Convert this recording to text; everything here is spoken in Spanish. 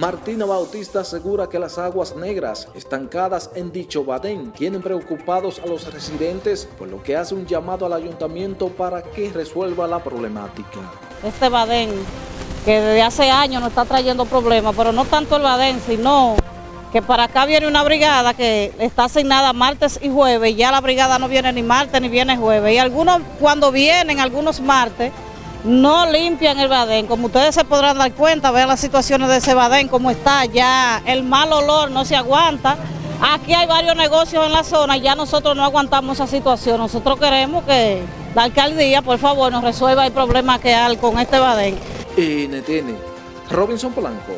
Martina Bautista asegura que las aguas negras estancadas en dicho badén tienen preocupados a los residentes, por lo que hace un llamado al ayuntamiento para que resuelva la problemática. Este badén que desde hace años nos está trayendo problemas, pero no tanto el badén, sino que para acá viene una brigada que está asignada martes y jueves, y ya la brigada no viene ni martes ni viene jueves, y algunos cuando vienen, algunos martes, no limpian el badén, como ustedes se podrán dar cuenta, vean las situaciones de ese badén, cómo está, ya el mal olor no se aguanta, aquí hay varios negocios en la zona, y ya nosotros no aguantamos esa situación, nosotros queremos que la alcaldía, por favor, nos resuelva el problema que hay con este badén. NTN, Robinson Polanco.